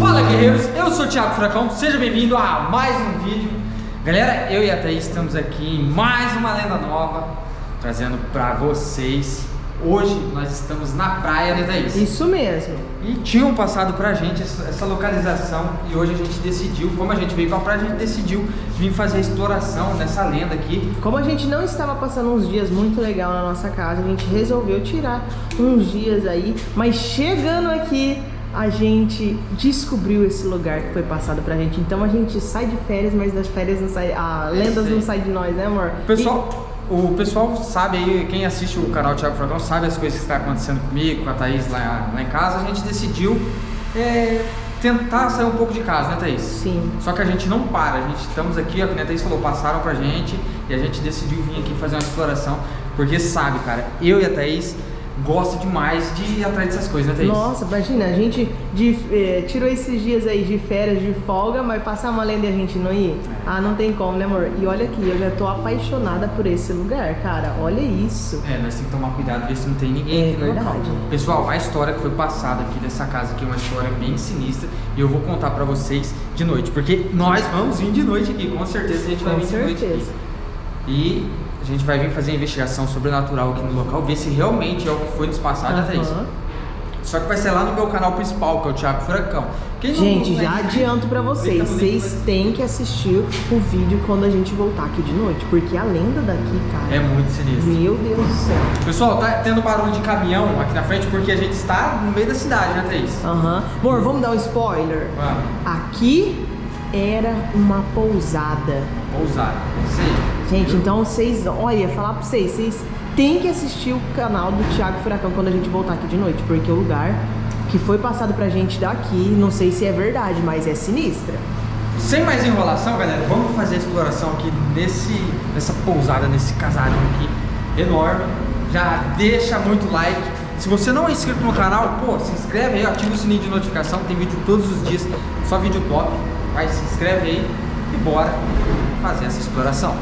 Fala guerreiros, eu sou o Thiago Furacão, seja bem-vindo a mais um vídeo. Galera, eu e a Thaís estamos aqui em mais uma lenda nova Trazendo pra vocês Hoje nós estamos na praia, né Thaís? Isso mesmo. E tinham passado pra gente essa, localização E hoje a gente decidiu, como a gente veio pra praia, a gente decidiu vir fazer a exploração nessa lenda aqui Como a gente não estava passando uns dias muito legal na nossa casa A gente resolveu tirar uns dias aí Mas chegando aqui a gente descobriu esse lugar que foi passado pra gente. Então a gente sai de férias, mas das férias não sai. A lendas não sai de nós, né, amor? Pessoal, e... o pessoal sabe aí, quem assiste o canal Thiago Fragão sabe as coisas que estão acontecendo comigo, com a Thaís lá, lá em casa. A gente decidiu é, tentar sair um pouco de casa, né, Thaís? Sim. Só que a gente não para, a gente estamos aqui, ó, como a Thaís falou, passaram pra gente e a gente decidiu vir aqui fazer uma exploração, porque sabe, cara, eu e a Thaís gosta demais de ir atrás dessas coisas, né, Thaís? Nossa, imagina, a gente de, eh, tirou esses dias aí de férias, de folga, mas passar uma lenda e a gente não ir? É. Ah, não tem como, né, amor? E olha aqui, eu já tô apaixonada por esse lugar, cara. Olha isso. É, nós temos que tomar cuidado, ver se não tem ninguém é, aqui no verdade. local. Pessoal, a história que foi passada aqui dessa casa aqui é uma história bem sinistra e eu vou contar pra vocês de noite, porque nós vamos vir de noite aqui, com certeza a gente vai vir certeza. de noite aqui. E a gente vai vir fazer a investigação sobrenatural aqui no local, ver se realmente é o que foi nos passado, uhum. isso. Só que vai ser lá no meu canal principal, que é o Thiago Furacão. Quem gente, já adianto pra vocês, vocês têm que assistir o vídeo quando a gente voltar aqui de noite, porque a lenda daqui, cara... É muito sinistro. Meu Deus do céu. Pessoal, tá tendo barulho de caminhão aqui na frente, porque a gente está no meio da cidade, né, Thaís? Aham. Uhum. Amor, vamos dar um spoiler? Vamos. Aqui era uma pousada. Pousada, sei. Gente, então vocês, olha, falar pra vocês, vocês têm que assistir o canal do Thiago Furacão quando a gente voltar aqui de noite, porque o lugar que foi passado pra gente daqui, não sei se é verdade, mas é sinistra. Sem mais enrolação, galera, vamos fazer a exploração aqui nesse, nessa pousada, nesse casarão aqui enorme. Já deixa muito like. Se você não é inscrito no canal, pô, se inscreve aí, ativa o sininho de notificação, tem vídeo todos os dias, só vídeo top. Vai, se inscreve aí e bora fazer essa exploração.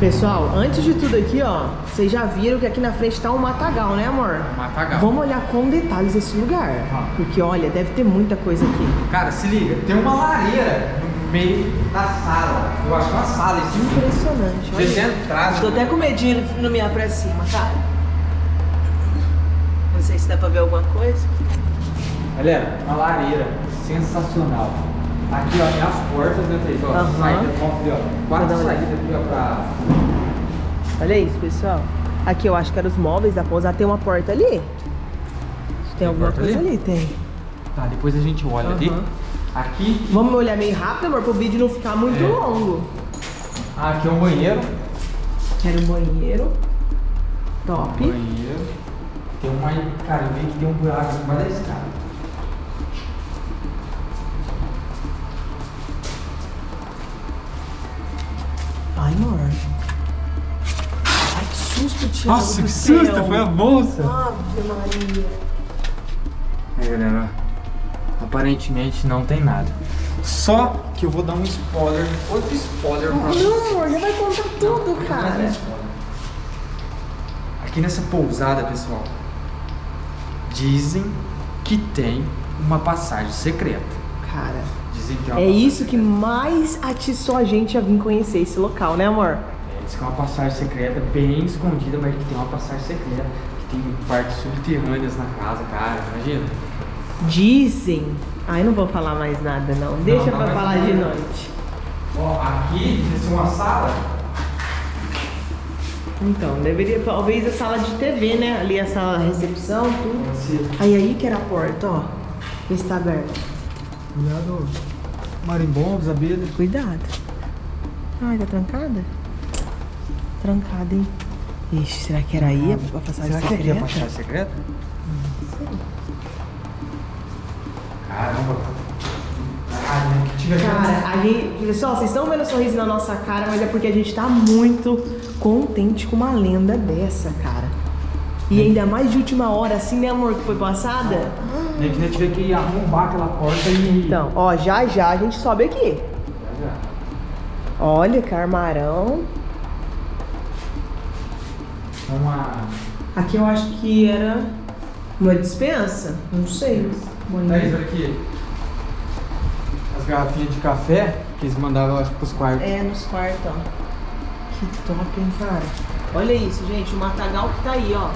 Pessoal, antes de tudo aqui, ó, vocês já viram que aqui na frente tá um matagal, né, amor? Matagal. Vamos olhar com detalhes esse lugar. Ah. Porque, olha, deve ter muita coisa aqui. Cara, se liga, tem uma lareira no meio da sala. Eu acho uma sala isso. Impressionante. Olha. Entrada. Tô até com medinho no me pra cima, tá? Não sei se dá pra ver alguma coisa. Galera, uma lareira sensacional. Aqui, ó, tem as portas, né, Thaís? Ó, uhum. saída, ó, quatro saídas aqui, ó, pra... Olha isso, pessoal. Aqui eu acho que eram os móveis da pousada. Tem uma porta ali? Tem, tem alguma coisa ali? ali? Tem. Tá, depois a gente olha uhum. ali. Aqui... Vamos olhar meio rápido, amor, pro vídeo não ficar muito é. longo. Ah, aqui é um banheiro. Quero um banheiro. Top. Um banheiro. Tem uma... Cara, eu vi que tem um buraco embaixo da escada. Ai, amor. Ai, que susto, Thiago Nossa, que susto, foi a bolsa. Ave Maria. Aí, galera, aparentemente não tem nada. Só que eu vou dar um spoiler, outro spoiler pra vocês. Não, amor, já vai contar tudo, não, cara. Aqui nessa pousada, pessoal, dizem que tem uma passagem secreta. Cara, é isso que mais atiçou a gente a vir conhecer esse local, né amor? É, diz que é uma passagem secreta, bem escondida, mas que tem uma passagem secreta, que tem partes subterrâneas na casa, cara, imagina. Dizem, ai não vou falar mais nada não, deixa não, não pra falar de noite. Ó, aqui ser uma sala. Então, deveria, talvez a sala de TV, né? Ali a sala da recepção, tudo. Aí aí que era a porta, ó. Está aberta. Cuidado marimbondos, abelhas. Cuidado. Ai, tá trancada? Trancada, hein? Ixi, será que era aí a passagem será secreta? Será que aqui é a passagem secreta? Hum, Caramba. Caramba, que tiver Cara, a gente... Pessoal, vocês estão vendo o sorriso na nossa cara, mas é porque a gente tá muito contente com uma lenda dessa, cara. E ainda mais de última hora, assim, né, amor, que foi passada? Que a gente ver que arrombar aquela porta e... Então, ó, já já a gente sobe aqui. Já, já. Olha, que armarão. Uma... Aqui eu acho que era uma dispensa. Não sei. Thaís, olha aqui. As garrafinhas de café que eles mandavam, acho, pros quartos. É, nos quartos, ó. Que top, hein, cara. Olha isso, gente. O matagal que tá aí, ó.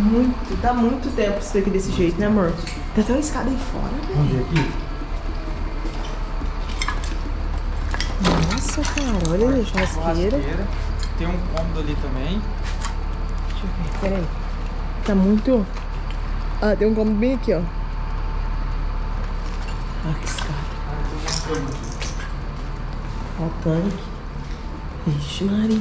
Muito, dá muito tempo isso daqui desse jeito, né, amor? Tem até uma escada aí fora, Vamos velho. ver aqui? Nossa, cara. Olha aí, churrasqueira. Churrasqueira. Tem um cômodo ali também. Deixa eu ver, peraí. Tá muito... Ah, tem um cômodo bem aqui, ó. Ah, que escada. Ó o tanque. Ixi, Maria.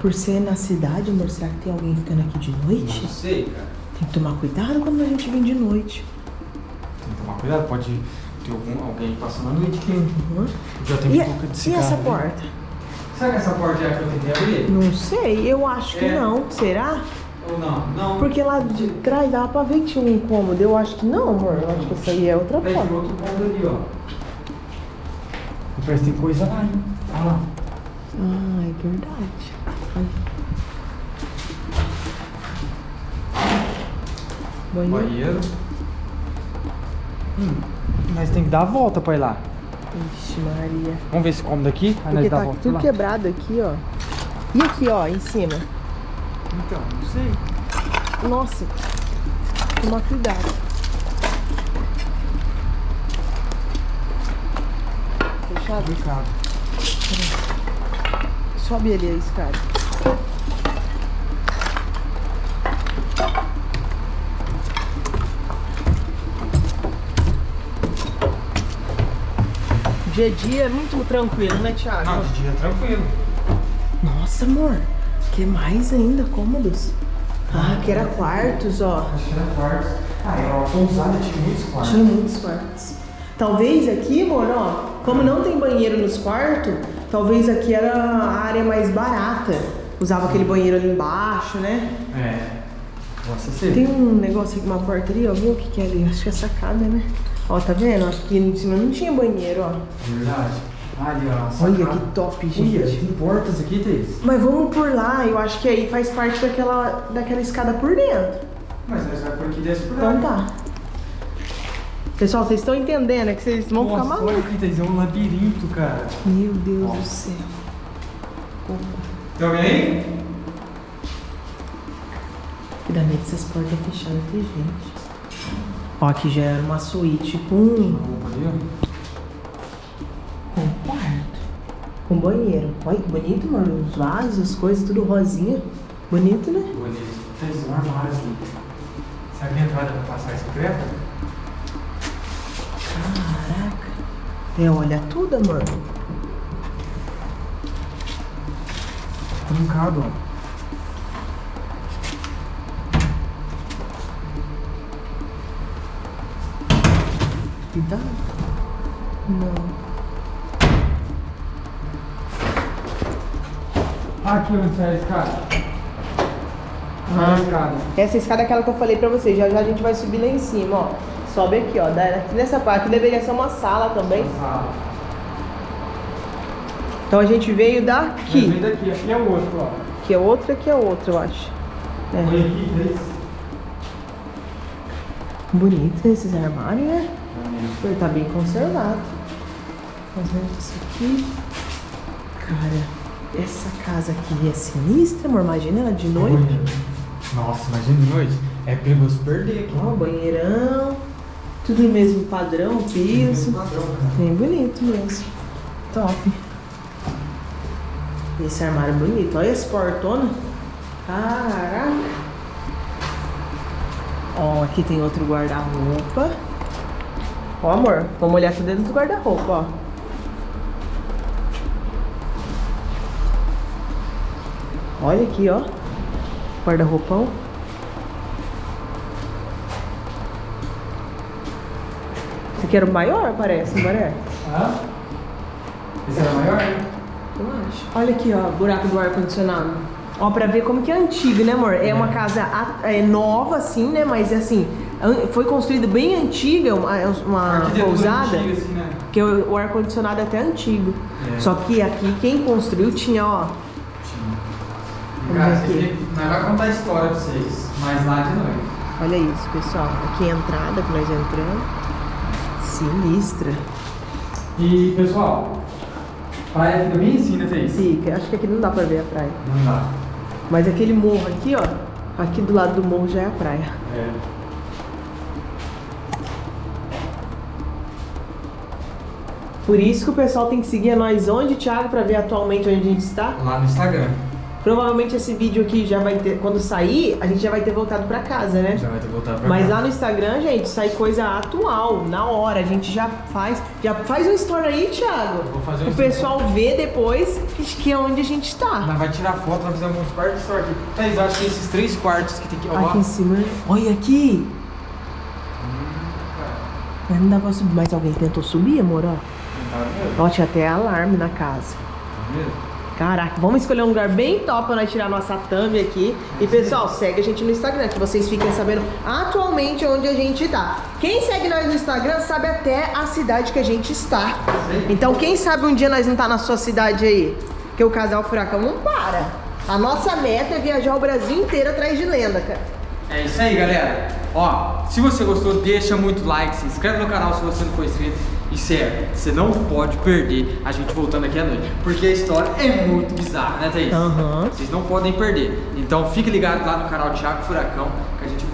Por ser na cidade, amor, será que tem alguém ficando aqui de noite? Não sei, cara. Tem que tomar cuidado quando a gente vem de noite. Tem que tomar cuidado, pode ter algum, alguém passando a noite aqui. Uhum. Já tem E, um pouco de e cigarro essa ali. porta? Será que essa porta é a que eu tentei abrir? Não sei, eu acho que É. não. Será? Ou não? Não. Porque lá de trás dava pra ver que tinha um incômodo. Eu acho que não, amor. Eu acho que essa aí é outra Tem porta. outro cômodo ali, ó. Parece que tem coisa lá, hein? Olha lá. Ah, é verdade. Banheiro. Banheiro. Hum, nós tem que dar a volta pra ir lá. Ixi, Maria. Vamos ver esse cômodo aqui? Aí Porque nós dá a tá volta tudo lá. quebrado aqui, ó. E aqui, ó, em cima? Então, não sei. Nossa. Toma cuidado. Fechado? Complicado. Sobe ali a escada. Dia a dia é muito tranquilo, né, Thiago? Não, de dia é tranquilo. Nossa, amor. Que mais ainda? Cômodos? Ah, que era quartos, ó. Acho que era quartos. Ah, era uma pousada, tinha muitos quartos. Tinha muitos quartos. Talvez aqui, amor, ó, como não tem banheiro nos quartos, talvez aqui era a área mais barata. Usava aquele banheiro ali embaixo, né? É. Nossa, ser. Tem um negócio aqui, uma porta ali, ó. Viu o que, que é ali? Acho que é sacada, né? Ó, tá vendo? Acho que em cima não tinha banheiro, ó. Verdade. Ali, ó. Olha que top, Olha, gente. tem portas aqui, Thaís. Mas vamos por lá, eu acho que aí faz parte daquela, daquela escada por dentro. Mas nós vamos por aqui e desce por lá. Então tá. Pessoal, vocês estão entendendo, é que vocês vão ficar Nossa, malucos. olha aqui, Thaís, é um labirinto, cara. Meu Deus Ó. do céu. Tem alguém aí? Que essas portas fechadas tem gente. Ó, aqui já era uma suíte com, com quarto. Com banheiro. Olha que bonito, mano. Os vasos, as coisas, tudo rosinha. Bonito, né? Bonito. Tem um armário aqui. Será que a entrada vai passar secreta? Caraca. É, olha tudo, mano. Trancado, ó. Cuidado. Não. Aqui onde sai a escada. Ah, a escada. Essa escada é aquela que eu falei pra vocês. Já já a gente vai subir lá em cima, ó. Sobe aqui, ó. Aqui nessa parte. Aqui deveria ser uma sala também. Sala. Então a gente veio daqui. daqui, aqui é o outro, ó. Aqui é outra, aqui é outra, eu acho. É. Olha aqui, Thaís. Bonito esses armários, né? Ele tá bem conservado. Fazendo isso aqui. Cara, essa casa aqui é sinistra, amor. Imagina ela de noite. Nossa, imagina de noite. É perigoso perder aqui. Ó, banheirão. Tudo no mesmo padrão, piso. Bem bonito mesmo. Top. Esse armário é bonito. Olha esse portona. Caraca. Ó, aqui tem outro guarda-roupa. Ó, amor, vamos olhar aqui dentro do guarda-roupa, ó. Olha aqui, ó. Guarda-roupão. Esse aqui era o maior, parece, não parece? Hã? Esse era maior, né? Eu acho. Olha aqui, ó, buraco do ar-condicionado. Ó, pra ver como que é antigo, né, amor? É uma casa é nova, assim, né? Mas, assim, foi construída bem antiga, uma, uma Arquitetura pousada, antiga, assim, né? que o, o ar-condicionado é até antigo. É. Só que aqui quem construiu tinha, ó, Cara, Vamos ver vocês- nós vamos contar a história pra vocês, mas lá de noite. olha isso, pessoal. Aqui é a entrada que nós entramos. Sinistra. E, pessoal, praia fica bem assim, né, Thaís? Fica, acho que aqui não dá pra ver a praia. Não dá. Mas aquele morro aqui, ó, aqui do lado do morro já é a praia. É. Por isso que o pessoal tem que seguir a nós onde, Thiago, pra ver atualmente onde a gente está. Lá no Instagram. Provavelmente esse vídeo aqui já vai ter, quando sair, a gente já vai ter voltado pra casa, né? Já vai ter voltado pra Mas cá. lá no Instagram, gente, sai coisa atual, na hora. A gente já faz. Já faz um story aí, Thiago. Vou fazer um o pessoal vê depois que- é onde a gente tá. Nós vai tirar foto, vai fazer alguns quartos só aqui. Thaís, eu acho que esses três quartos que tem que... Aqui em cima. né? Olha aqui. Mas não dá pra subir. Mas alguém tentou subir, amor, ó. Tá vendo? Ó, tinha até alarme na casa. Tá vendo? Caraca, vamos escolher um lugar bem top pra nós tirar nossa thumb aqui. E pessoal, segue a gente no Instagram, que vocês fiquem sabendo atualmente onde a gente tá. Quem segue nós no Instagram sabe até a cidade que a gente está. Então quem sabe um dia nós não tá na sua cidade aí? Porque o casal Furacão não para. A nossa meta é viajar o Brasil inteiro atrás de lenda, cara. É isso aí, galera. Ó, se você gostou, deixa muito like, se inscreve no canal se você não for inscrito. E sério, você não pode perder a gente voltando aqui à noite. Porque a história é muito bizarra, né, Thaís? Aham. Vocês não podem perder. Então fique ligado lá no canal Thiago Furacão,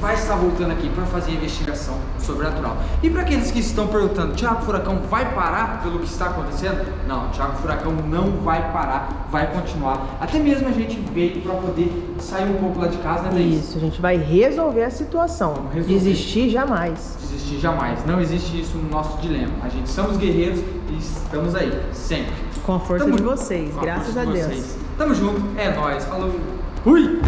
vai estar voltando aqui para fazer a investigação sobrenatural. E para aqueles que estão perguntando, Thiago Furacão vai parar pelo que está acontecendo? Não, Thiago Furacão não vai parar, vai continuar. Até mesmo a gente veio para poder sair um pouco lá de casa, né, Thaís? Isso, a gente vai resolver a situação. Resolver. Desistir jamais. desistir jamais. Não existe isso no nosso dilema. A gente somos guerreiros e estamos aí, sempre. Com a força Tamo de vocês, Com graças a de Deus. vocês. Tamo junto, é nóis. Falou. Fui!